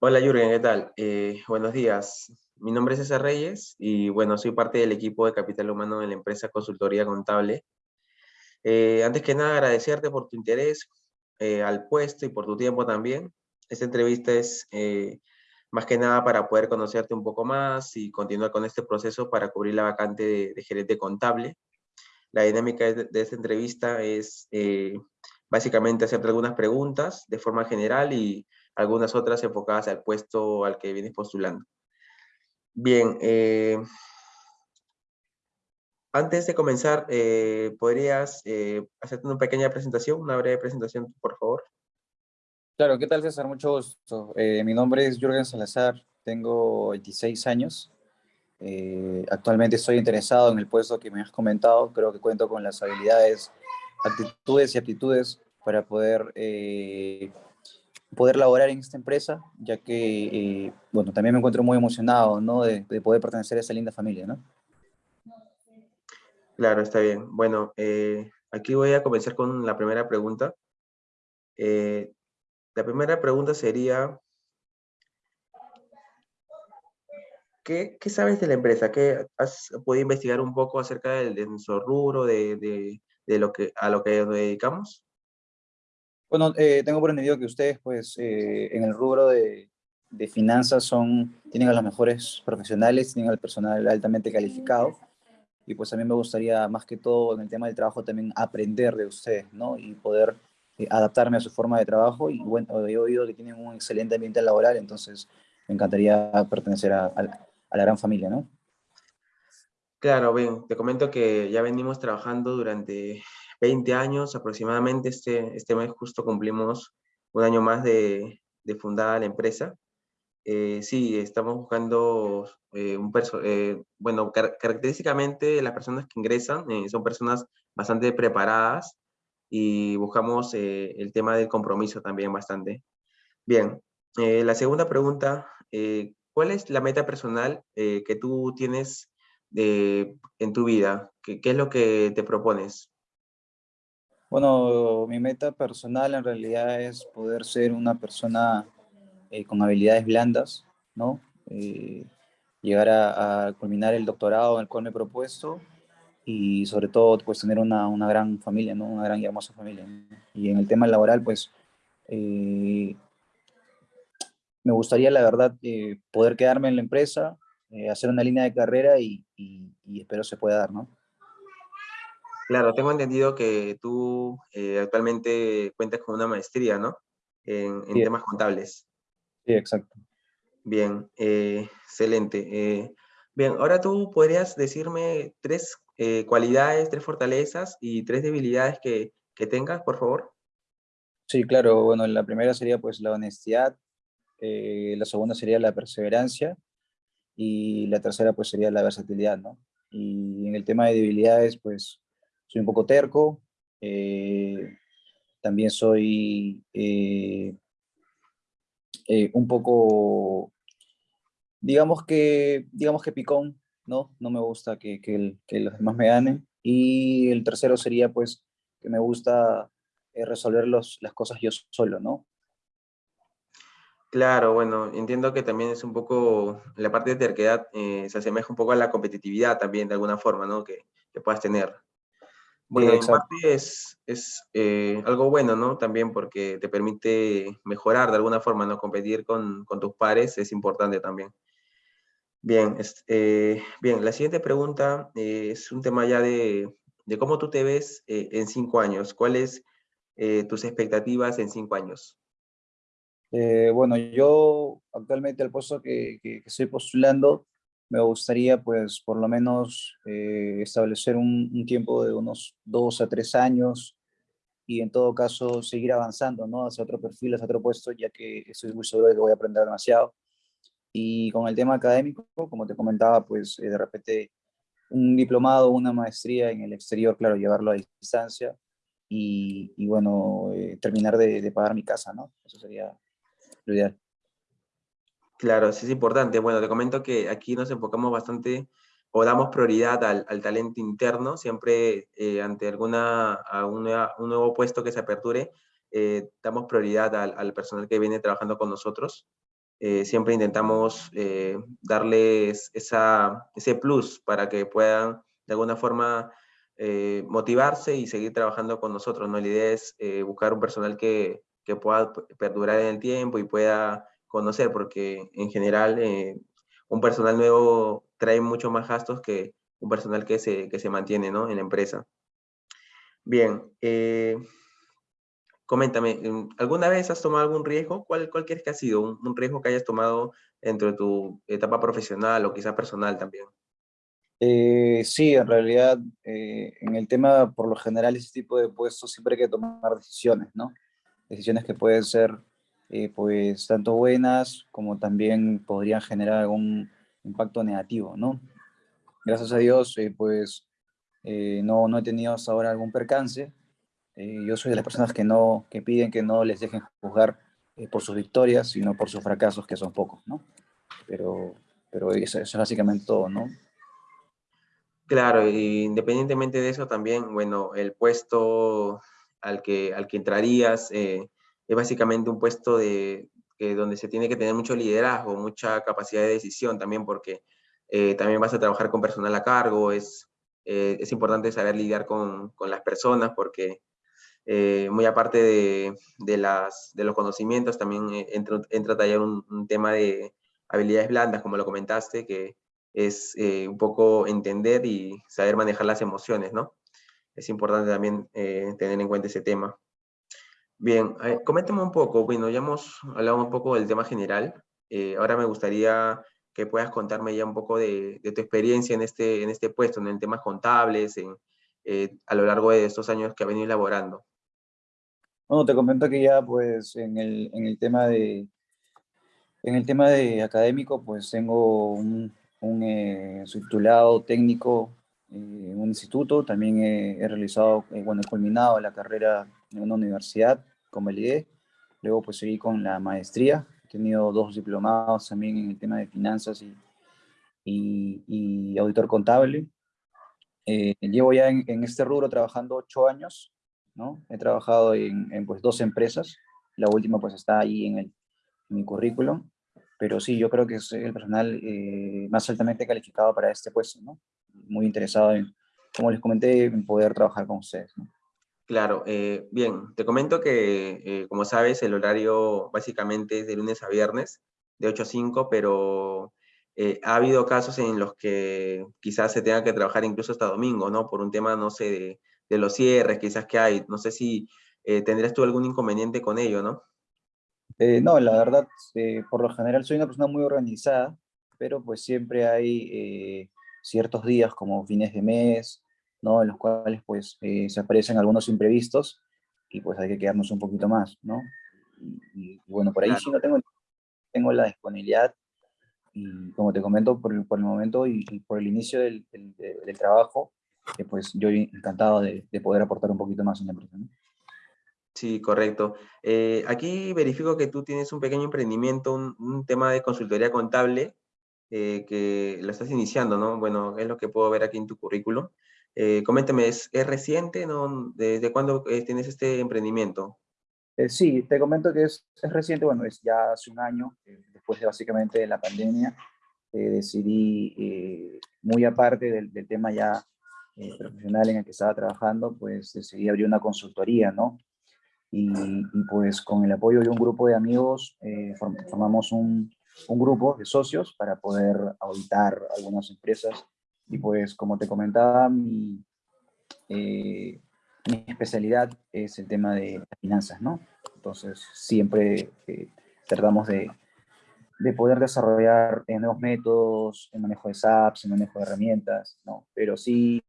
Hola Jürgen, ¿qué tal? Eh, buenos días. Mi nombre es César Reyes y bueno, soy parte del equipo de Capital Humano de la empresa Consultoría Contable. Eh, antes que nada, agradecerte por tu interés eh, al puesto y por tu tiempo también. Esta entrevista es más que nada para poder conocerte un poco más y continuar con este proceso para cubrir la vacante de, gerente contable. La dinámica de, de esta entrevista es básicamente hacerte algunas preguntas de forma general y algunas otras enfocadas al puesto al que vienes postulando. Bien, eh, antes de comenzar, eh, ¿podrías eh, hacerte una pequeña presentación, una breve presentación, por favor? Claro, ¿qué tal César? Mucho gusto. mi nombre es Jürgen Salazar, tengo 26 años. actualmente estoy interesado en el puesto que me has comentado. Creo que cuento con las habilidades, actitudes y aptitudes para poder poder laborar en esta empresa, ya que, eh, bueno, también me encuentro muy emocionado, ¿no? De, poder pertenecer a esa linda familia, ¿no? Claro, está bien. Bueno, eh, aquí voy a comenzar con la primera pregunta. Eh, la primera pregunta sería, ¿qué, ¿qué, sabes de la empresa? ¿Qué has podido investigar un poco acerca de nuestro rubro, de, de, de, lo que, a lo que nos dedicamos? Bueno, eh, tengo por entendido que ustedes, pues, eh, en el rubro de, de, finanzas son, tienen a los mejores profesionales, tienen al personal altamente calificado, y pues a mí me gustaría, más que todo, en el tema del trabajo, también aprender de ustedes, ¿no? Y poder eh, adaptarme a su forma de trabajo, y bueno, he oído que tienen un excelente ambiente laboral, entonces me encantaría pertenecer a, a, a la gran familia, ¿no? Claro, bien, te comento que ya venimos trabajando durante 20 años aproximadamente. Este, este mes justo cumplimos un año más de, de fundada la empresa. Eh, sí, estamos buscando eh, un eh, bueno, característicamente las personas que ingresan son personas bastante preparadas y buscamos el tema del compromiso también bastante. Bien, la segunda pregunta, ¿cuál es la meta personal que tú tienes en tu vida? ¿Qué, ¿Qué es lo que te propones? Bueno, mi meta personal en realidad es poder ser una persona eh, con habilidades blandas, ¿no? Eh, llegar a, culminar el doctorado en el cual me he propuesto y sobre todo pues tener una, una gran familia, ¿no? Una gran y hermosa familia. Y en el tema laboral pues eh, me gustaría la verdad poder quedarme en la empresa, hacer una línea de carrera y, y, y espero se pueda dar, ¿no? Claro, tengo entendido que tú eh, actualmente cuentas con una maestría, ¿no? En, temas contables. Sí, exacto. Bien, eh, excelente. Eh, bien, ahora tú podrías decirme tres cualidades, tres fortalezas y tres debilidades que, que, tengas, por favor. Sí, claro. Bueno, la primera sería pues la honestidad, la segunda sería la perseverancia y la tercera pues sería la versatilidad, ¿no? Y en el tema de debilidades, pues soy un poco terco, eh, también soy eh, eh, un poco, digamos que, digamos que picón, ¿no? No me gusta que, que, los demás me ganen. Y el tercero sería, pues, que me gusta resolver los, las cosas yo solo, ¿no? Claro, bueno, entiendo que también es un poco, la parte de terquedad se asemeja un poco a la competitividad también, de alguna forma, ¿no? Que, que puedas tener. Bueno, en parte es, es eh, algo bueno, ¿no? También porque te permite mejorar de alguna forma, ¿no? Competir con, con tus pares es importante también. Bien, eh, bien, la siguiente pregunta eh, es un tema ya de, de cómo tú te ves en cinco años. ¿Cuáles tus expectativas en cinco años? bueno, yo actualmente el puesto que, que, que estoy postulando me gustaría pues por lo menos eh, establecer un, tiempo de unos dos a tres años y en todo caso seguir avanzando ¿no? hacia otro perfil, hacia otro puesto, ya que estoy muy seguro de que voy a aprender demasiado. Y con el tema académico, como te comentaba, pues eh, de repente un diplomado, una maestría en el exterior, claro, llevarlo a distancia y, y bueno, eh, terminar de, de pagar mi casa, ¿no? Eso sería lo ideal. Claro, sí es importante. Bueno, te comento que aquí nos enfocamos bastante o damos prioridad al, al talento interno, siempre eh, ante alguna, un, nuevo puesto que se aperture, damos prioridad al, al, personal que viene trabajando con nosotros. siempre intentamos darles ese plus para que puedan de alguna forma motivarse y seguir trabajando con nosotros. ¿no? La idea es buscar un personal que, que pueda perdurar en el tiempo y pueda conocer, porque en general eh, un personal nuevo trae mucho más gastos que un personal que se, que se mantiene ¿no? en la empresa. Bien, eh, coméntame, ¿alguna vez has tomado algún riesgo? ¿Cuál, cuál crees que ha sido un, riesgo que hayas tomado dentro de tu etapa profesional o quizá personal también? Eh, sí, en realidad, en el tema, por lo general, ese tipo de puestos siempre hay que tomar decisiones, ¿no? decisiones que pueden ser eh, pues tanto buenas como también podrían generar algún impacto negativo, ¿no? Gracias a Dios, eh, pues eh, no, no he tenido hasta ahora algún percance. yo soy de las personas que, no, que piden que no les dejen juzgar por sus victorias, sino por sus fracasos, que son pocos, ¿no? Pero, pero eso, es básicamente todo, ¿no? Claro, independientemente de eso también, bueno, el puesto al que, al que entrarías eh, es básicamente un puesto de, donde se tiene que tener mucho liderazgo, mucha capacidad de decisión también, porque eh, también vas a trabajar con personal a cargo, es, eh, es importante saber lidiar con, con las personas, porque muy aparte de, de, las, de los conocimientos, también entra, entra a tallar un, un, tema de habilidades blandas, como lo comentaste, que es un poco entender y saber manejar las emociones, ¿no? es importante también eh, tener en cuenta ese tema. Bien, eh, coméntame un poco, bueno, ya hemos hablado un poco del tema general, eh, ahora me gustaría que puedas contarme ya un poco de, tu experiencia en este, en este puesto, en temas contables, en, a lo largo de estos años que ha venido elaborando. Bueno, te comento que ya pues en el, en el tema de en el tema de académico pues tengo un, un subtitulado técnico en un instituto, también he, realizado, eh, bueno, he culminado la carrera en una universidad IE, luego pues seguí con la maestría, he tenido dos diplomados también en el tema de finanzas y, y, auditor contable. Eh, llevo ya en, este rubro trabajando ocho años, ¿no? He trabajado en, en, pues dos empresas, la última pues está ahí en, el, en mi currículum, pero sí, yo creo que es el personal eh, más altamente calificado para este puesto, ¿no? muy interesado en, como les comenté, en poder trabajar con ustedes. Claro, eh, bien, te comento que, eh, como sabes, el horario básicamente es de lunes a viernes, de 8 a 5, pero eh, ha habido casos en los que quizás se tenga que trabajar incluso hasta domingo, ¿no? Por un tema, no sé, de, de los cierres, quizás que hay, no sé si tendrías tú algún inconveniente con ello, ¿no? no, la verdad, por lo general soy una persona muy organizada, pero pues siempre hay ciertos días como fines de mes, ¿no? En los cuales pues eh, se aparecen algunos imprevistos y pues hay que quedarnos un poquito más, ¿no? Y, bueno, por ahí sí no tengo, tengo la disponibilidad y como te comento por el, por el momento y, por el inicio del, del, trabajo, eh, pues yo encantado de, de, poder aportar un poquito más en la empresa, ¿no? Sí, correcto. Eh, aquí verifico que tú tienes un pequeño emprendimiento, un, un tema de consultoría contable, eh, que lo estás iniciando, ¿no? Bueno, es lo que puedo ver aquí en tu currículum. Eh, coméntame, ¿es, ¿es, reciente, no? ¿Desde cuándo eh, tienes este emprendimiento? Eh, sí, te comento que es, es, reciente, bueno, es ya hace un año, después de básicamente la pandemia, decidí, muy aparte del, del tema ya profesional en el que estaba trabajando, pues decidí abrir una consultoría, ¿no? Y, y, pues con el apoyo de un grupo de amigos formamos un, un grupo de socios para poder auditar algunas empresas. Y pues, como te comentaba, mi, eh, mi especialidad es el tema de finanzas, ¿no? Entonces, siempre eh, tratamos de, de, poder desarrollar eh, nuevos métodos, en manejo de SAPs, en manejo de herramientas, ¿no? Pero sí,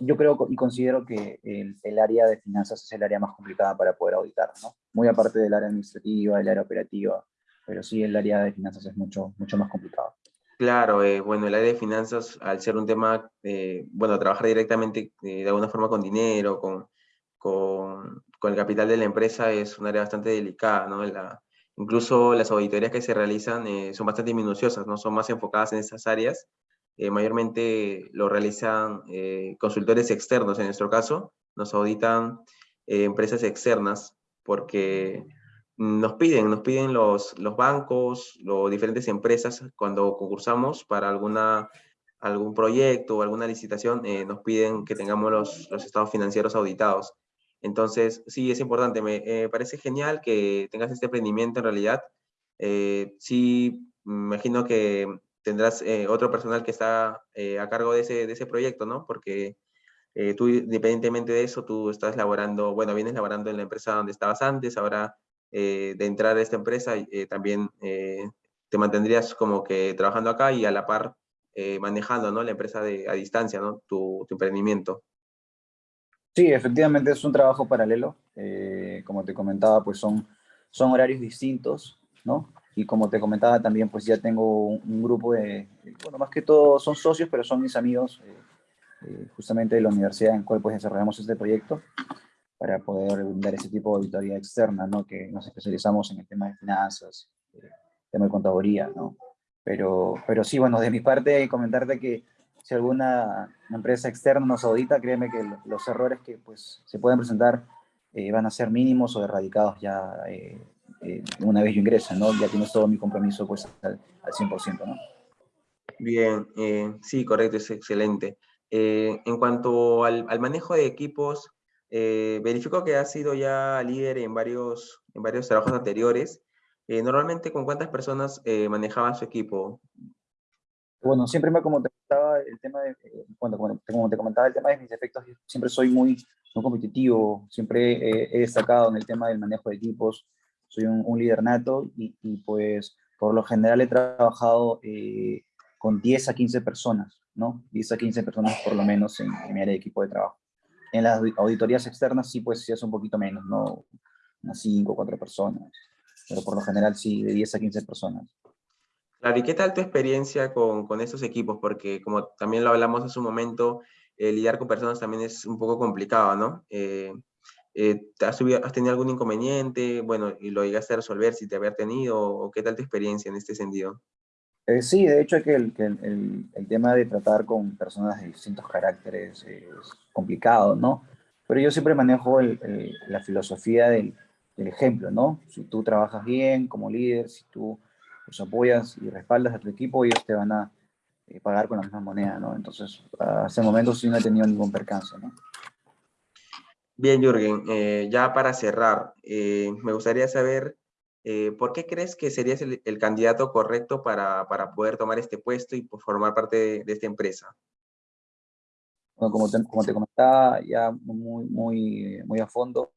yo creo y considero que el, el, área de finanzas es el área más complicada para poder auditar, ¿no? Muy aparte del área administrativa, del área operativa, pero sí el área de finanzas es mucho, mucho más complicado. Claro, eh, bueno, el área de finanzas, al ser un tema, eh, bueno, trabajar directamente eh, de alguna forma con dinero, con, con, con, el capital de la empresa es un área bastante delicada, ¿no? La, incluso las auditorías que se realizan son bastante minuciosas, ¿no? Son más enfocadas en esas áreas. mayormente lo realizan consultores externos, en nuestro caso, nos auditan empresas externas, porque nos piden, nos piden los, los bancos, las diferentes empresas cuando concursamos para alguna, algún proyecto o alguna licitación, eh, nos piden que tengamos los, los, estados financieros auditados. Entonces, sí, es importante. Me eh, parece genial que tengas este emprendimiento en realidad. Eh, sí, imagino que tendrás otro personal que está a cargo de ese, de ese proyecto, ¿no? Porque tú, independientemente de eso, tú estás laborando, bueno, vienes laborando en la empresa donde estabas antes, ahora eh, de entrar a esta empresa, eh, también eh, te mantendrías como que trabajando acá y a la par manejando ¿no? la empresa de, a distancia, ¿no? tu, emprendimiento. Sí, efectivamente es un trabajo paralelo. como te comentaba, pues son, son horarios distintos, ¿no? Y como te comentaba también, pues ya tengo un, grupo de, bueno, más que todo son socios, pero son mis amigos, justamente de la universidad en cual pues desarrollamos este proyecto para poder dar ese tipo de auditoría externa, ¿no? Que nos especializamos en el tema de finanzas, eh, tema de contaduría, ¿no? Pero, pero sí, bueno, de mi parte, comentarte que si alguna empresa externa nos audita, créeme que los errores que pues, se pueden presentar eh, van a ser mínimos o erradicados ya eh, una vez yo ingrese, ¿no? Ya tienes todo mi compromiso pues al, al 100%, ¿no? Bien, sí, correcto, es excelente. en cuanto al, al manejo de equipos, eh, verifico que ha sido ya líder en varios, en varios trabajos anteriores. Eh, normalmente, ¿con cuántas personas eh, manejaba su equipo? Bueno, siempre me como te comentaba el tema de, cuando, como te comentaba el tema de mis efectos, siempre soy muy, muy competitivo, siempre he destacado en el tema del manejo de equipos, soy un, líder nato y, pues por lo general he trabajado con 10 a 15 personas, ¿no? 10 a 15 personas por lo menos en, en mi área de equipo de trabajo. En las auditorías externas sí, pues sí es un poquito menos, ¿no? Unas 5 o 4 personas. Pero por lo general sí, de 10 a 15 personas. Claro, ¿y qué tal tu experiencia con, con estos equipos? Porque como también lo hablamos hace un momento, eh, lidiar con personas también es un poco complicado, ¿no? Eh, eh, ¿has, ¿has, tenido algún inconveniente? Bueno, y lo llegaste a resolver si te había tenido, o qué tal tu experiencia en este sentido? Eh, sí, de hecho que, el, el, el, tema de tratar con personas de distintos caracteres es complicado, ¿no? Pero yo siempre manejo la filosofía del, del, ejemplo, ¿no? Si tú trabajas bien como líder, si tú los apoyas y respaldas a tu equipo, ellos te van a eh, pagar con la misma moneda, ¿no? Entonces, hasta el momento sí no he tenido ningún percance, ¿no? Bien, Jürgen, eh, ya para cerrar, me gustaría saber eh, ¿por qué crees que serías el, candidato correcto para, para, poder tomar este puesto y pues, formar parte de, esta empresa? Bueno, como te, como te, comentaba ya muy, muy, muy a fondo,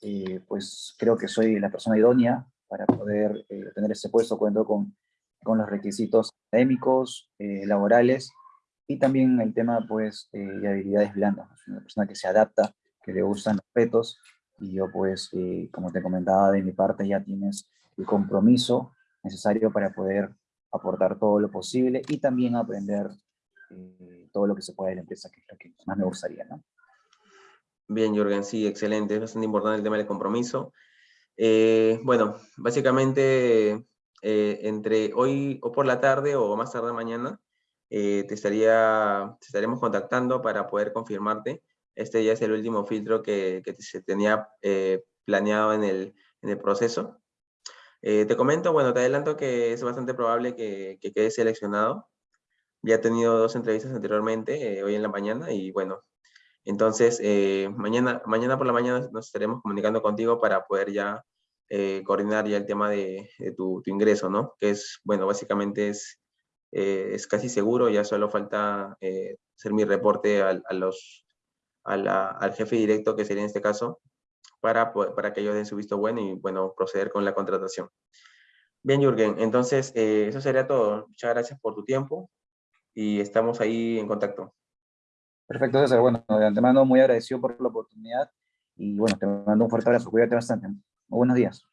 eh, pues creo que soy la persona idónea para poder eh, tener ese puesto, cuento con, con los requisitos académicos, laborales, y también el tema pues de habilidades blandas, una persona que se adapta, que le gustan los retos, y yo pues, eh, como te comentaba, de mi parte ya tienes el compromiso necesario para poder aportar todo lo posible y también aprender eh, todo lo que se puede de la empresa, que es lo que más me gustaría, ¿no? Bien, Jürgen, sí, excelente, es bastante importante el tema del compromiso. Eh, bueno, básicamente entre hoy o por la tarde o más tarde mañana te, estaría, te estaremos contactando para poder confirmarte este ya es el último filtro que, se tenía eh, planeado en el, en el proceso. Eh, te comento, bueno, te adelanto que es bastante probable que, que quede seleccionado. Ya he tenido dos entrevistas anteriormente, eh, hoy en la mañana, y bueno, entonces mañana, mañana por la mañana nos estaremos comunicando contigo para poder ya coordinar ya el tema de, tu, tu, ingreso, ¿no? Que es, bueno, básicamente es, es casi seguro, ya solo falta hacer mi reporte a, a los al jefe directo, que sería en este caso, para, para que ellos den su visto bueno y bueno, proceder con la contratación. Bien, Jürgen, entonces eh, eso sería todo. Muchas gracias por tu tiempo y estamos ahí en contacto. Perfecto, César. Bueno, de antemano muy agradecido por la oportunidad y bueno, te mando un fuerte abrazo. Cuídate bastante. Muy buenos días.